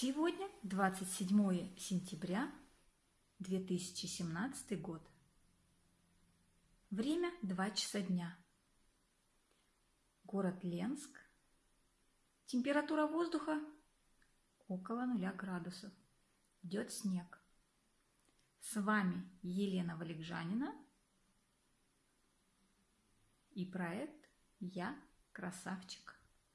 Сегодня 27 сентября 2017 год. Время 2 часа дня. Город Ленск. Температура воздуха около 0 градусов. Идет снег. С вами Елена Валикжанина и проект «Я красавчик».